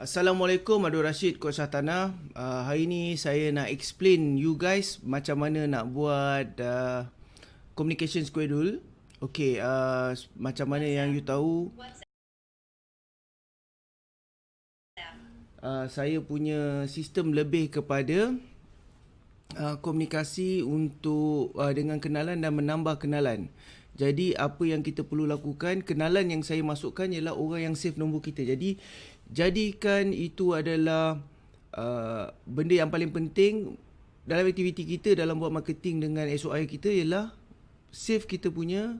Assalamualaikum Abdul Rashid Coach Satana. Uh, hari ni saya nak explain you guys macam mana nak buat uh, communication schedule. Okay, uh, macam mana yang you tahu uh, saya punya sistem lebih kepada uh, komunikasi untuk uh, dengan kenalan dan menambah kenalan. Jadi apa yang kita perlu lakukan, kenalan yang saya masukkan ialah orang yang save nombor kita. Jadi jadikan itu adalah uh, benda yang paling penting dalam aktiviti kita dalam buat marketing dengan SOI kita ialah save kita punya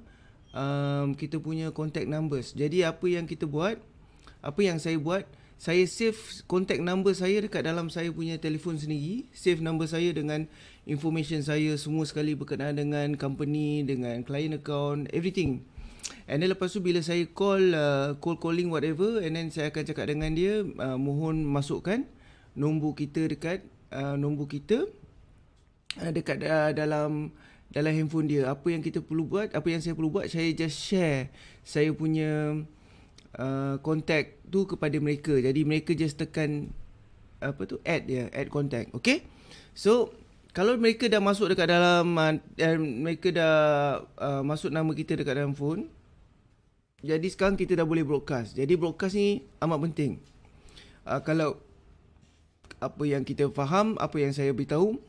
um, kita punya contact numbers. Jadi apa yang kita buat, apa yang saya buat, saya save contact number saya dekat dalam saya punya telefon sendiri, save number saya dengan information saya semua sekali berkenaan dengan company, dengan client account, everything. And then lepas tu bila saya call uh, call calling whatever and then saya akan cakap dengan dia uh, mohon masukkan nombor kita dekat uh, nombor kita uh, dekat uh, dalam dalam handphone dia. Apa yang kita perlu buat, apa yang saya perlu buat saya just share saya punya uh, contact tu kepada mereka. Jadi mereka just tekan apa tu add dia, add contact. Okay? So kalau mereka dah masuk dekat dalam uh, dan mereka dah uh, masuk nama kita dekat dalam phone jadi sekarang kita dah boleh broadcast. Jadi broadcast ni amat penting. Uh, kalau apa yang kita faham, apa yang saya beritahu,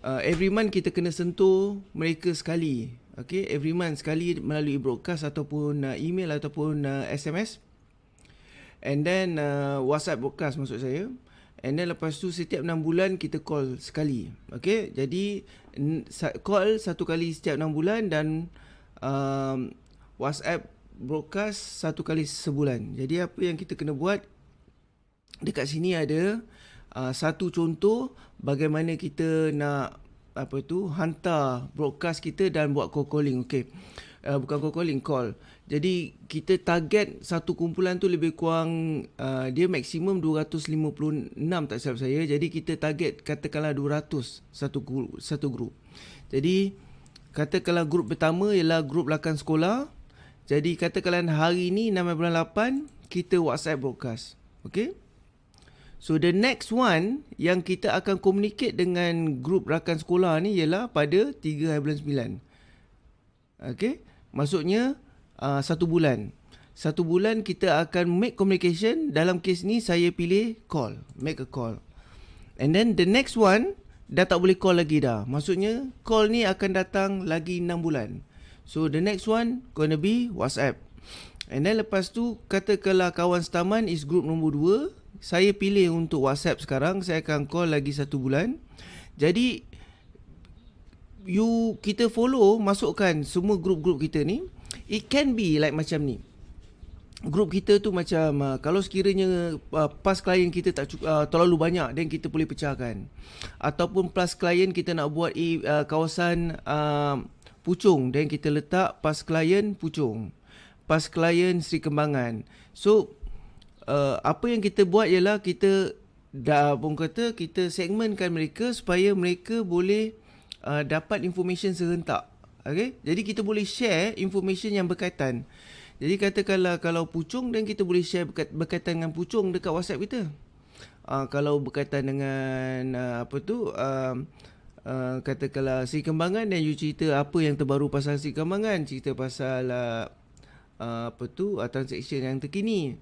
uh, every month kita kena sentuh mereka sekali. Okay, every month sekali melalui broadcast ataupun uh, email ataupun uh, SMS. And then uh, WhatsApp broadcast maksud saya. And then lepas tu setiap 6 bulan kita call sekali. Okay, jadi call satu kali setiap 6 bulan dan um, WhatsApp broadcast satu kali sebulan. Jadi apa yang kita kena buat dekat sini ada uh, satu contoh bagaimana kita nak apa tu hantar broadcast kita dan buat call calling. Okey. Uh, bukan call calling, call. Jadi kita target satu kumpulan tu lebih kurang uh, dia maksimum 256 tak silap saya. Jadi kita target katakanlah 200 satu satu grup. Jadi katakanlah grup pertama ialah grup lakan sekolah jadi katakan hari ni 6 bulan 8 kita WhatsApp broadcast. Okay? So the next one yang kita akan communicate dengan grup rakan sekolah ni ialah pada 3 bulan 9. Okay? Maksudnya uh, satu bulan. Satu bulan kita akan make communication. Dalam case ni saya pilih call. Make a call. And then the next one dah tak boleh call lagi dah. Maksudnya call ni akan datang lagi 6 bulan. So the next one gonna be WhatsApp. And then lepas tu katakanlah kawan setaman is group nombor 2, saya pilih untuk WhatsApp sekarang, saya akan call lagi satu bulan. Jadi you kita follow masukkan semua group-group kita ni. It can be like macam ni. Group kita tu macam uh, kalau sekiranya uh, pas klien kita tak uh, terlalu banyak then kita boleh pecahkan. Ataupun plus klien kita nak buat uh, kawasan uh, Puchong dan kita letak pas klien Puchong. Pas klien Sri Kembangan. So uh, apa yang kita buat ialah kita dah pun kata kita segmentkan mereka supaya mereka boleh uh, dapat information serentak. Okay? Jadi kita boleh share information yang berkaitan. Jadi katakanlah kalau Puchong dan kita boleh share berkaitan dengan Puchong dekat WhatsApp kita. Uh, kalau berkaitan dengan uh, apa tu uh, Uh, katakanlah si kembangan dan you cerita apa yang terbaru pasal si kembangan cerita pasal uh, uh, apa tu uh, transaction yang terkini.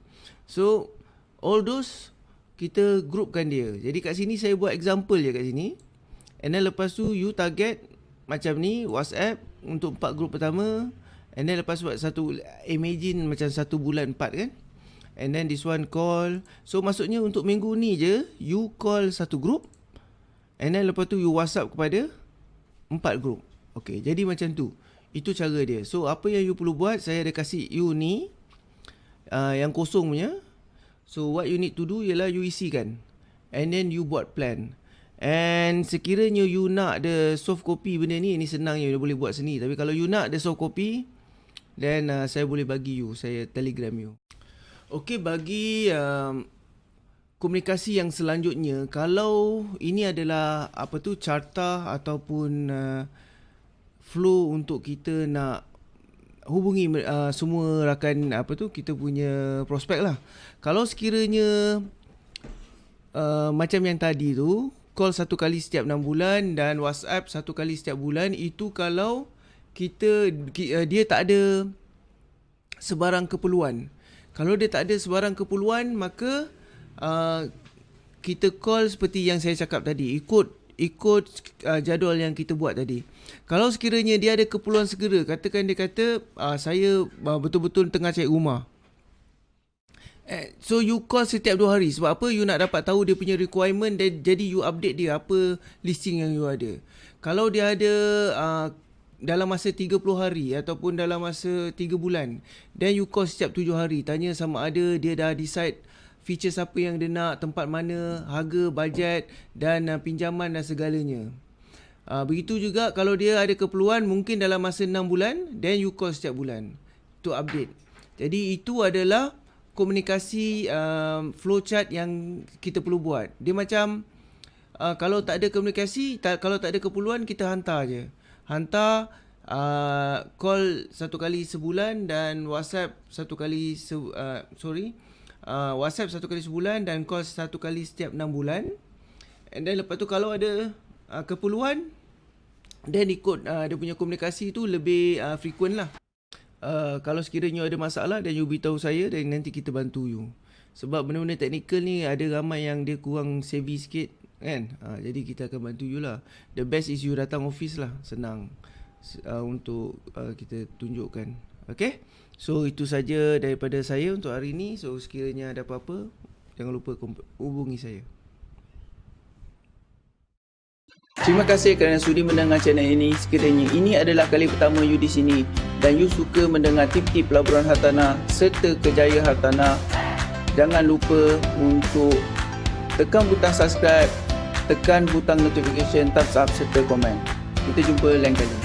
So all those kita groupkan dia. Jadi kat sini saya buat example je kat sini. And then lepas tu you target macam ni whatsapp untuk empat group pertama. And then lepas buat satu imagine macam satu bulan empat kan? And then this one call. So maksudnya untuk minggu ni je you call satu group. And then lepas tu you whatsapp kepada Empat group. Okay jadi macam tu Itu cara dia. So apa yang you perlu buat Saya ada kasih you ni uh, Yang kosong punya. So what you need to do Ialah you isikan. And then you buat plan. And sekiranya you nak the soft copy benda ni Ini senang you boleh buat sini Tapi kalau you nak the soft copy Then uh, saya boleh bagi you Saya telegram you. Okay bagi um, komunikasi yang selanjutnya kalau ini adalah apa tu carta ataupun uh, flow untuk kita nak hubungi uh, semua rakan apa tu kita punya prospek lah kalau sekiranya uh, macam yang tadi tu call satu kali setiap 6 bulan dan WhatsApp satu kali setiap bulan itu kalau kita uh, dia tak ada sebarang keperluan. Kalau dia tak ada sebarang keperluan maka uh, kita call seperti yang saya cakap tadi ikut ikut uh, jadual yang kita buat tadi. Kalau sekiranya dia ada keperluan segera, katakan dia kata uh, saya uh, betul-betul tengah cari rumah. Eh, so you call setiap dua hari sebab apa you nak dapat tahu dia punya requirement dan jadi you update dia apa listing yang you ada. Kalau dia ada uh, dalam masa 30 hari ataupun dalam masa 3 bulan, then you call setiap 7 hari tanya sama ada dia dah decide features apa yang dia nak, tempat mana, harga, bajet dan uh, pinjaman dan segalanya. Uh, begitu juga kalau dia ada keperluan mungkin dalam masa 6 bulan, then you call setiap bulan to update. Jadi itu adalah komunikasi uh, flowchart yang kita perlu buat. Dia macam uh, kalau tak ada komunikasi, tak, kalau tak ada keperluan kita hantar je. Hantar uh, call satu kali sebulan dan WhatsApp satu kali se uh, sorry uh, WhatsApp satu kali sebulan dan call satu kali setiap enam bulan. And then lepas tu kalau ada uh, keperluan, then ikut uh, dia punya komunikasi tu lebih uh, frequent lah. Uh, kalau sekiranya ada masalah dan you beritahu saya dan nanti kita bantu you. Sebab benda-benda teknikal ni ada ramai yang dia kurang savvy sikit kan. Uh, jadi kita akan bantu you lah. The best is you datang office lah. Senang uh, untuk uh, kita tunjukkan. Okay. So itu saja daripada saya untuk hari ini. So sekiranya ada apa-apa jangan lupa hubungi saya. Terima kasih kerana sudi mendengar channel ini. Sekiranya ini adalah kali pertama you di sini dan you suka mendengar tip-tip pelaburan hartanah serta kejayaan hartanah, jangan lupa untuk tekan butang subscribe, tekan butang notification, thumbs up serta komen. Kita jumpa lain kali.